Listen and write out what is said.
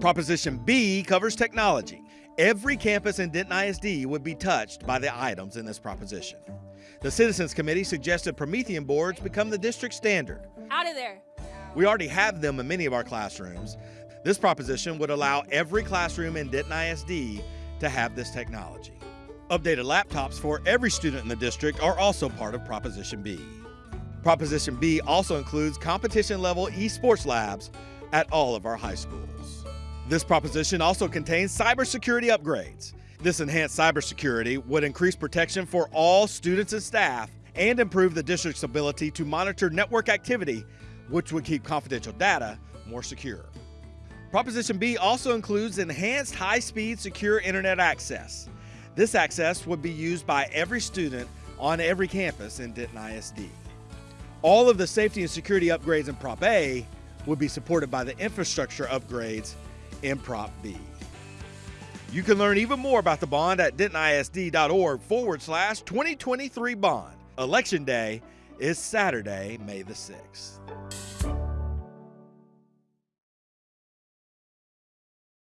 Proposition B covers technology. Every campus in Denton ISD would be touched by the items in this proposition. The Citizens Committee suggested Promethean boards become the district standard. Out of there. We already have them in many of our classrooms. This proposition would allow every classroom in Denton ISD to have this technology. Updated laptops for every student in the district are also part of Proposition B. Proposition B also includes competition level esports labs at all of our high schools. This proposition also contains cybersecurity upgrades. This enhanced cybersecurity would increase protection for all students and staff and improve the district's ability to monitor network activity, which would keep confidential data more secure. Proposition B also includes enhanced high speed secure internet access. This access would be used by every student on every campus in Denton ISD. All of the safety and security upgrades in Prop A would be supported by the infrastructure upgrades in Prop B. You can learn even more about the bond at dentonisd.org forward slash 2023 bond. Election Day is Saturday, May the 6th.